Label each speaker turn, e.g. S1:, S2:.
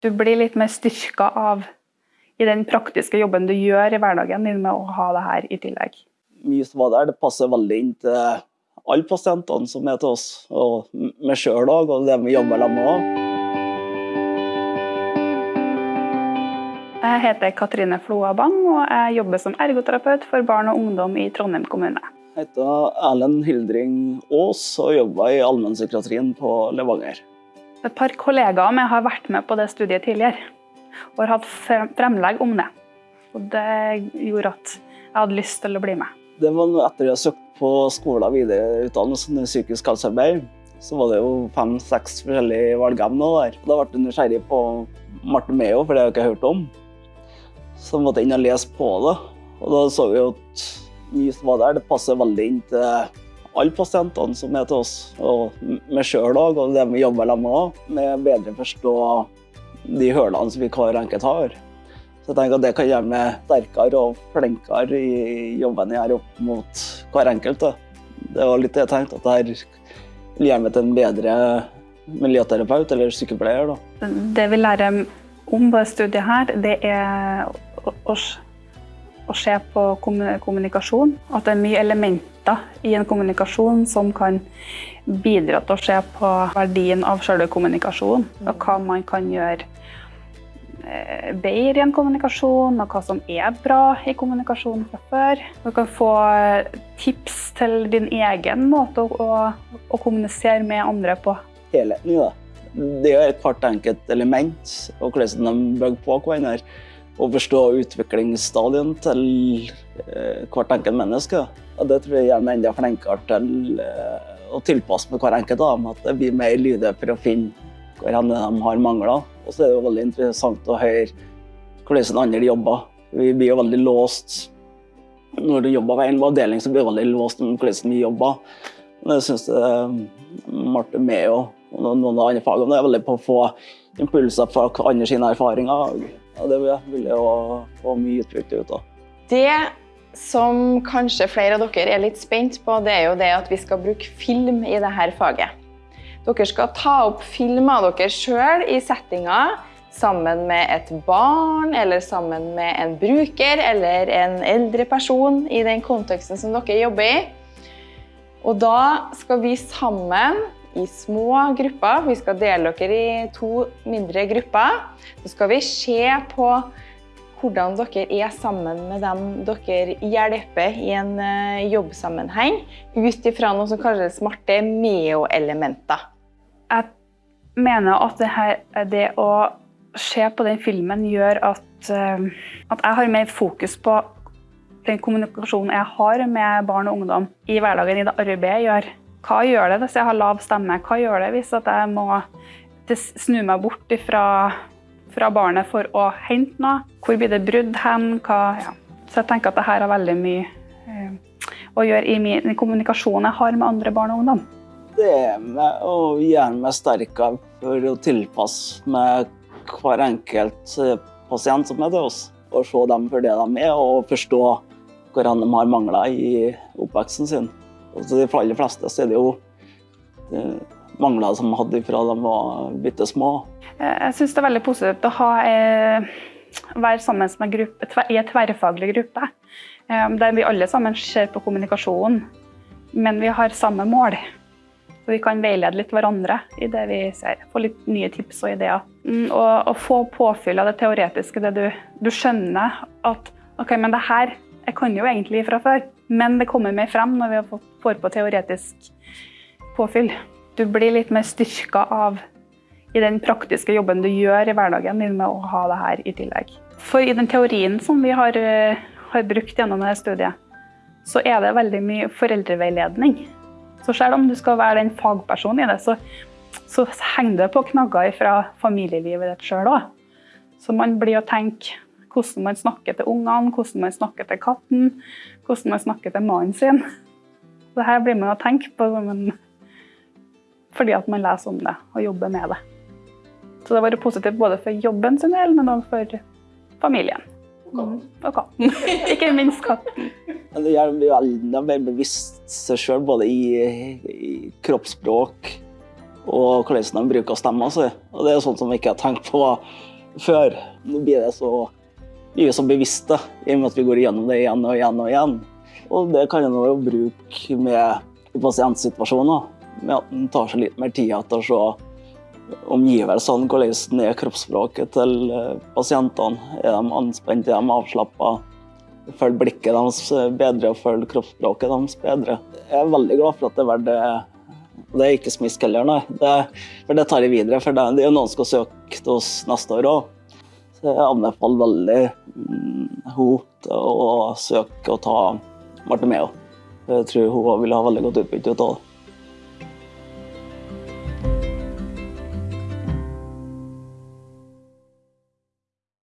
S1: Du blir litt mer styrka av i den praktiske jobben du gjør i hverdagen din med å ha det her i tillegg.
S2: Mye som var der, det passer veldig inn til alle pasientene som er til oss, og meg sjøl òg, og det vi jobber sammen med òg.
S1: Jeg heter Katrine Floa Bang, og jeg jobber som ergoterapeut for barn og ungdom i Trondheim kommune.
S2: Jeg heter Erlend Hildring Aas og jobber i allmennpsykiatrien på Levanger.
S1: Et par kollegaer av meg har vært med på det studiet tidligere og har hatt fremlegg om det. Og det gjorde at jeg hadde lyst til å bli med.
S2: Det var etter jeg søkte på skolen videreutdannelse i psykisk helsearbeid, så var det jo fem-seks forskjellige valgemner. Da ble jeg nysgjerrig på Marte Meo, for det har jeg ikke hørt om. Så måtte jeg inn og lese på det. Og da så vi at mye som var der, det passer veldig inn til alle pasientene som er til oss, og meg sjøl òg, og det vi jobber sammen med med bedre forstå de hølene som vi hver enkelt har. Så jeg tenker at det kan gjøre meg sterkere og flinkere i jobben jeg gjør opp mot hver enkelt. Det var litt det jeg tenkte, at vil gjøre meg til en bedre miljøterapeut eller sykepleier. Da.
S1: Det vi lærer om på studiet her, det er å, se på kommunikasjon. At det er mye elementer i en kommunikasjon som kan bidra til å se på verdien av selve kommunikasjonen. Og hva man kan gjøre eh, bedre i en kommunikasjon, og hva som er bra i kommunikasjon fra før. Du kan få tips til din egen måte å, å, å kommunisere med andre på.
S2: Helheten i det. Det er hvert enkelt element, og hvordan de bygger på hverandre. Og forstå utviklingsstadien til eh, hvert enkelt menneske. Og det tror jeg gjør meg enda flinkere til eh, å tilpasse med hver enkelt av dem. At det blir mer lydig for å finne hvor de har mangler. Og så er det jo veldig interessant å høre hvordan andre jobber. Vi blir jo veldig låst når du jobber ved en avdeling, så blir du veldig låst om hvordan vi jobber. Men jeg syns Marte Meo og noen av andre fagene er veldig på å få impulser fra andre sine erfaringer. Og det vil jeg få mye utbytte ut av.
S3: Det som kanskje flere av dere er litt spent på, det er jo det at vi skal bruke film i dette faget. Dere skal ta opp film av dere sjøl i settinga sammen med et barn, eller sammen med en bruker eller en eldre person i den konteksten som dere jobber i. Og da skal vi sammen i små grupper, vi skal dele dere i to mindre grupper, så skal vi se på hvordan dere er sammen med dem dere hjelper i en eh, jobbsammenheng, ut ifra noe som kalles smarte meo-elementer.
S1: Jeg mener at det, her, det, å se på den filmen gjør at, eh, at jeg har mer fokus på den kommunikasjonen jeg har med barn og ungdom i hverdagen, i det arbeidet jeg gjør. Hva gjør det hvis jeg har lav stemme? Hva gjør det hvis jeg må snu meg bort fra fra barnet for å hente noe. Hvor blir det brudd hen? Ja. Så jeg tenker at dette har veldig mye eh, å gjøre i min kommunikasjon jeg har med andre barn og ungdom.
S2: Det er med å gjøre meg sterkere for å tilpasse meg hver enkelt eh, pasient som er til oss. Og se dem for det de er, og forstå hvor de har mangler i oppveksten sin. Og for de aller fleste så er det jo mangler som de hadde fra de var bitte små.
S1: Jeg syns det er veldig positivt å ha, eh, være sammen med gruppe, i en tverrfaglig gruppe. Eh, der vi alle sammen ser på kommunikasjonen, men vi har samme mål. Så vi kan veilede litt hverandre i det vi ser. Få litt nye tips og ideer. Mm, og, og få påfyll av det teoretiske. Det du, du skjønner at OK, men det her jeg kan jo egentlig fra før, men det kommer mer frem når vi får på teoretisk påfyll. Du blir litt mer styrka av i den praktiske jobben du gjør i hverdagen din med å ha det her i tillegg. For i den teorien som vi har, eh, har brukt gjennom dette studiet, så er det veldig mye foreldreveiledning. Så selv om du skal være den fagpersonen i det, så, så henger det på knagger fra familielivet ditt sjøl òg. Så man blir å tenke hvordan man snakker til ungene, hvordan man snakker til katten, hvordan man snakker til mannen sin. Det her blir man å tenke på fordi at man leser om det og jobber med det. Så det har vært positivt både for jobben sin del, men òg for familien.
S3: Mm.
S1: Og katten. Ikke minst katten.
S2: Det gjør dem enda mer bevisst seg sjøl, både i, i, kroppsspråk og hvordan de bruker stemma si. Og det er sånt som vi ikke har tenkt på før. Nå blir det så, vi er så bevisste i og med at vi går igjennom det igjen og igjen og igjen. Og det kan en jo bruke med pasientsituasjoner, med at en tar seg litt mer tid etter å se omgivelsene, hvordan er kroppsspråket til eh, pasientene. Er de anspente, er de avslappa? Følg blikket deres bedre og følg kroppsspråket deres bedre. Jeg er veldig glad for at det er verdt det. Det er ikke smisk heller, nei. Det, for det tar jeg videre. For det, det er jo noen som skal søke til oss neste år òg. Jeg anbefaler veldig henne hun til å søke og ta Marte Meo. Jeg tror hun vil ha veldig godt utbytte av det.